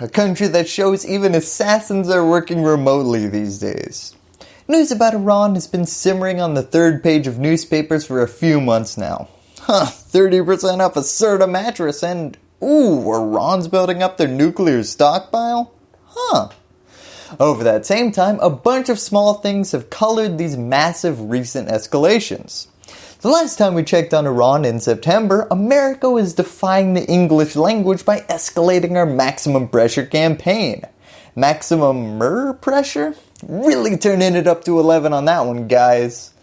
a country that shows even assassins are working remotely these days. News about Iran has been simmering on the third page of newspapers for a few months now. Huh, 30% off a Serta mattress and ooh, Iran's building up their nuclear stockpile? Huh. Over that same time, a bunch of small things have colored these massive recent escalations. The last time we checked on Iran in September, America was defying the English language by escalating our maximum pressure campaign. Maximum mer pressure? Really turning it up to 11 on that one guys.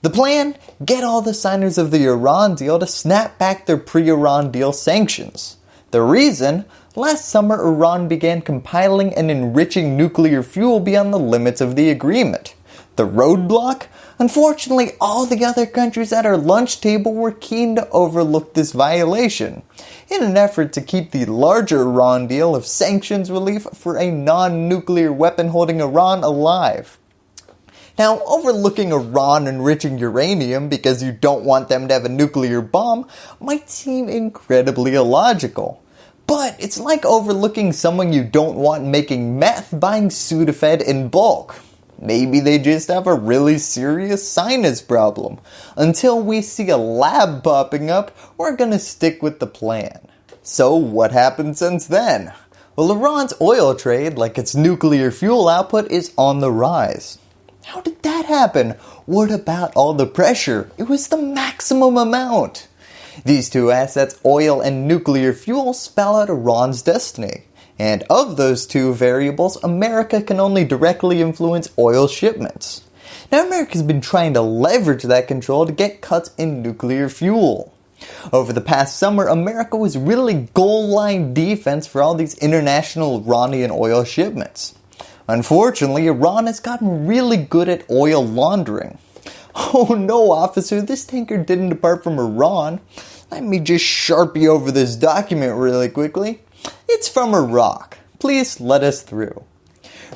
The plan? Get all the signers of the Iran deal to snap back their pre-Iran deal sanctions. The reason? Last summer Iran began compiling and enriching nuclear fuel beyond the limits of the agreement. The roadblock? Unfortunately, all the other countries at our lunch table were keen to overlook this violation in an effort to keep the larger Iran deal of sanctions relief for a non-nuclear weapon holding Iran alive. Now, overlooking Iran enriching uranium because you don't want them to have a nuclear bomb might seem incredibly illogical. But it's like overlooking someone you don't want making meth buying Sudafed in bulk. Maybe they just have a really serious sinus problem. Until we see a lab popping up, we're gonna stick with the plan. So what happened since then? Well Iran's oil trade, like its nuclear fuel output, is on the rise. How did that happen? What about all the pressure? It was the maximum amount. These two assets, oil and nuclear fuel, spell out Iran's destiny. And of those two variables, America can only directly influence oil shipments. Now America's been trying to leverage that control to get cuts in nuclear fuel. Over the past summer, America was really goal line defense for all these international Iranian oil shipments. Unfortunately, Iran has gotten really good at oil laundering. Oh no officer, this tanker didn't depart from Iran. Let me just sharpie over this document really quickly. It's from Iraq. Please let us through.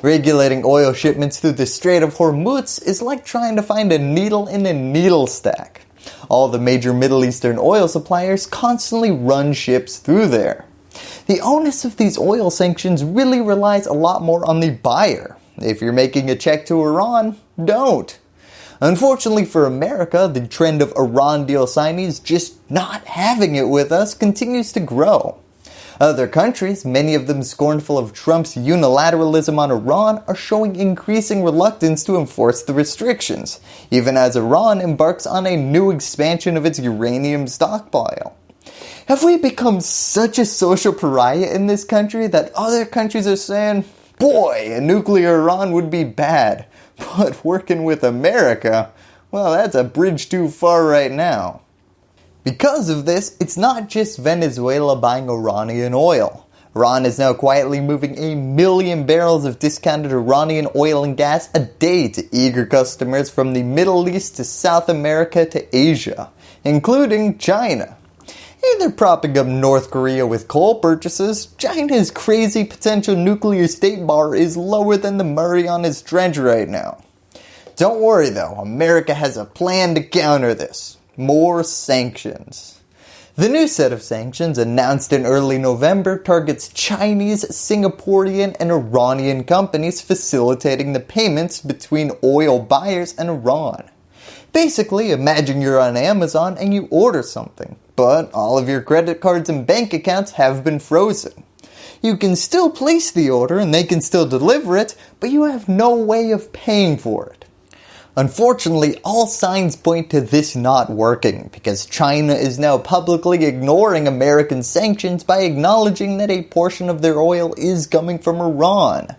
Regulating oil shipments through the Strait of Hormuz is like trying to find a needle in a needle stack. All the major Middle Eastern oil suppliers constantly run ships through there. The onus of these oil sanctions really relies a lot more on the buyer. If you're making a check to Iran, don't. Unfortunately for America, the trend of Iran deal signees just not having it with us continues to grow. Other countries, many of them scornful of Trump's unilateralism on Iran, are showing increasing reluctance to enforce the restrictions, even as Iran embarks on a new expansion of its uranium stockpile. Have we become such a social pariah in this country that other countries are saying, boy, a nuclear Iran would be bad, but working with America, well that's a bridge too far right now. Because of this, it's not just Venezuela buying Iranian oil. Iran is now quietly moving a million barrels of discounted Iranian oil and gas a day to eager customers from the Middle East to South America to Asia, including China. Either propping up North Korea with coal purchases, China's crazy potential nuclear state bar is lower than the Murray on Marianas dredge right now. Don't worry though, America has a plan to counter this more sanctions. The new set of sanctions announced in early November targets Chinese, Singaporean, and Iranian companies facilitating the payments between oil buyers and Iran. Basically, imagine you're on Amazon and you order something, but all of your credit cards and bank accounts have been frozen. You can still place the order and they can still deliver it, but you have no way of paying for it. Unfortunately, all signs point to this not working because China is now publicly ignoring American sanctions by acknowledging that a portion of their oil is coming from Iran.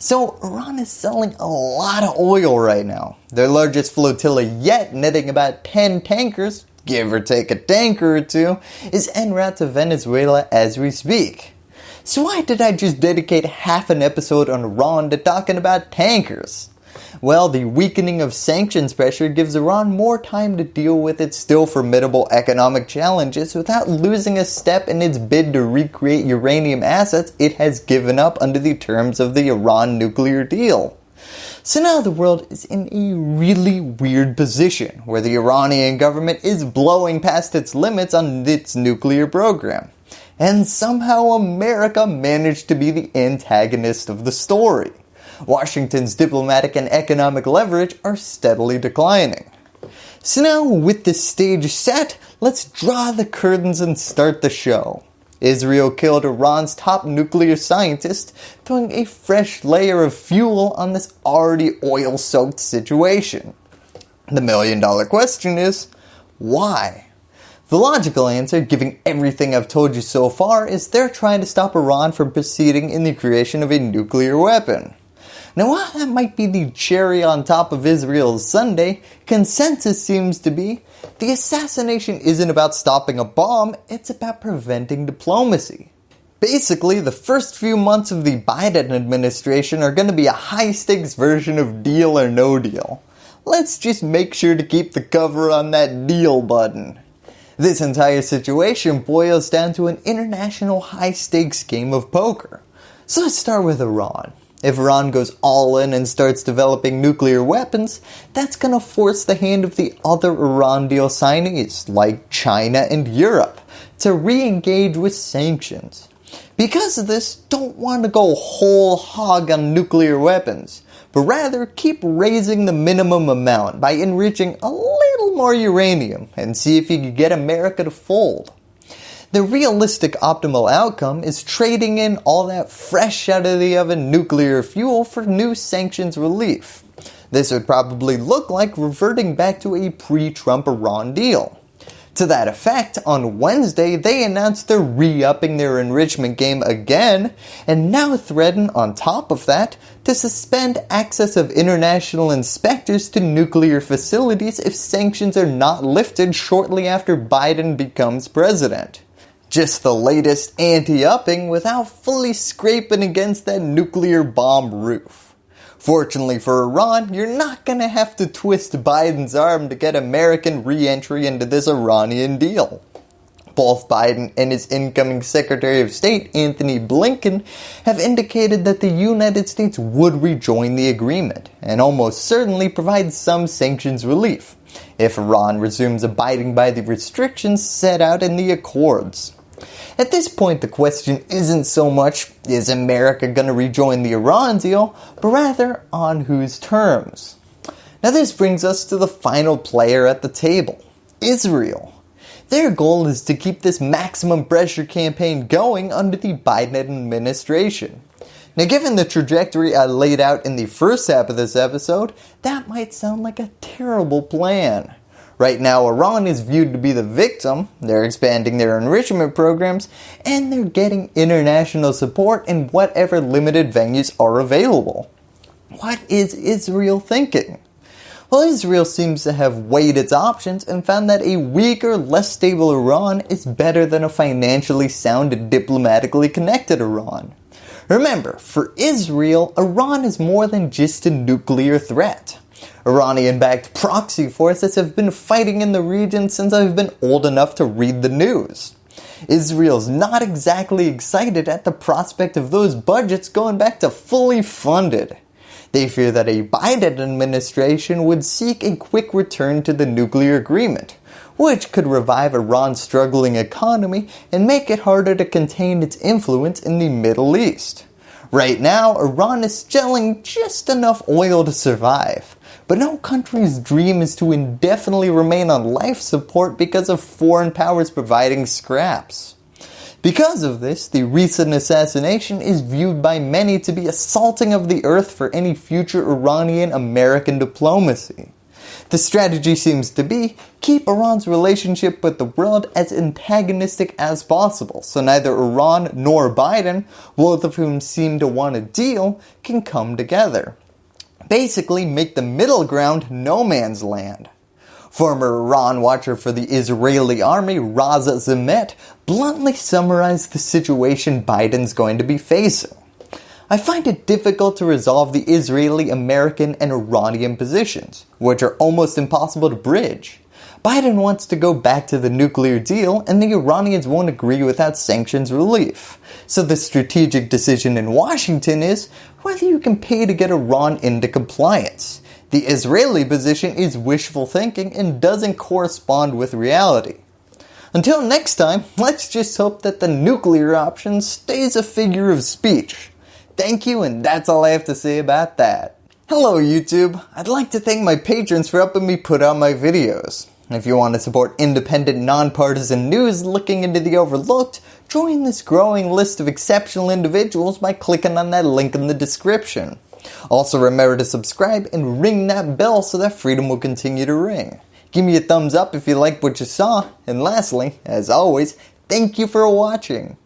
So Iran is selling a lot of oil right now. Their largest flotilla yet netting about 10 tankers, give or take a tanker or two, is en route to Venezuela as we speak. So why did I just dedicate half an episode on Iran to talking about tankers? Well, the weakening of sanctions pressure gives Iran more time to deal with its still formidable economic challenges without losing a step in its bid to recreate uranium assets it has given up under the terms of the Iran nuclear deal. So now the world is in a really weird position where the Iranian government is blowing past its limits on its nuclear program. and somehow America managed to be the antagonist of the story. Washington's diplomatic and economic leverage are steadily declining. So now with the stage set, let's draw the curtains and start the show. Israel killed Iran's top nuclear scientist, throwing a fresh layer of fuel on this already oil-soaked situation. The million dollar question is, why? The logical answer, given everything I've told you so far, is they're trying to stop Iran from proceeding in the creation of a nuclear weapon. Now while that might be the cherry on top of Israel's sundae, consensus seems to be the assassination isn't about stopping a bomb, it's about preventing diplomacy. Basically, the first few months of the Biden administration are going to be a high stakes version of deal or no deal. Let's just make sure to keep the cover on that deal button. This entire situation boils down to an international high stakes game of poker. So let's start with Iran. If Iran goes all in and starts developing nuclear weapons, that's going to force the hand of the other Iran deal signees like China and Europe to re-engage with sanctions. Because of this, don't want to go whole hog on nuclear weapons, but rather keep raising the minimum amount by enriching a little more uranium and see if you can get America to fold. The realistic optimal outcome is trading in all that fresh out of the oven nuclear fuel for new sanctions relief. This would probably look like reverting back to a pre-Trump Iran deal. To that effect, on Wednesday they announced they're re-upping their enrichment game again and now threaten on top of that to suspend access of international inspectors to nuclear facilities if sanctions are not lifted shortly after Biden becomes president. Just the latest ante-upping without fully scraping against that nuclear bomb roof. Fortunately for Iran, you're not going to have to twist Biden's arm to get American re-entry into this Iranian deal. Both Biden and his incoming Secretary of State, Antony Blinken, have indicated that the United States would rejoin the agreement and almost certainly provide some sanctions relief if Iran resumes abiding by the restrictions set out in the accords. At this point the question isn't so much is America going to rejoin the Iran deal, but rather on whose terms. Now this brings us to the final player at the table, Israel. Their goal is to keep this maximum pressure campaign going under the Biden administration. Now given the trajectory I laid out in the first half of this episode, that might sound like a terrible plan. Right now Iran is viewed to be the victim, they're expanding their enrichment programs, and they're getting international support in whatever limited venues are available. What is Israel thinking? Well Israel seems to have weighed its options and found that a weaker, less stable Iran is better than a financially sound and diplomatically connected Iran. Remember, for Israel, Iran is more than just a nuclear threat. Iranian-backed proxy forces have been fighting in the region since I've been old enough to read the news. Israel's not exactly excited at the prospect of those budgets going back to fully funded. They fear that a Biden administration would seek a quick return to the nuclear agreement, which could revive Iran's struggling economy and make it harder to contain its influence in the Middle East. Right now, Iran is gelling just enough oil to survive, but no country's dream is to indefinitely remain on life support because of foreign powers providing scraps. Because of this, the recent assassination is viewed by many to be a salting of the earth for any future Iranian-American diplomacy. The strategy seems to be keep Iran's relationship with the world as antagonistic as possible so neither Iran nor Biden, both of whom seem to want a deal, can come together. Basically make the middle ground no man's land. Former Iran watcher for the Israeli army Raz Zimmt bluntly summarized the situation Biden's going to be facing. I find it difficult to resolve the Israeli, American, and Iranian positions, which are almost impossible to bridge. Biden wants to go back to the nuclear deal and the Iranians won't agree without sanctions relief. So the strategic decision in Washington is whether you can pay to get Iran into compliance. The Israeli position is wishful thinking and doesn't correspond with reality. Until next time, let's just hope that the nuclear option stays a figure of speech. Thank you and that's all I have to say about that. Hello YouTube, I'd like to thank my patrons for helping me put out my videos. If you want to support independent, nonpartisan news looking into the overlooked, join this growing list of exceptional individuals by clicking on that link in the description. Also remember to subscribe and ring that bell so that freedom will continue to ring. Give me a thumbs up if you liked what you saw, and lastly, as always, thank you for watching.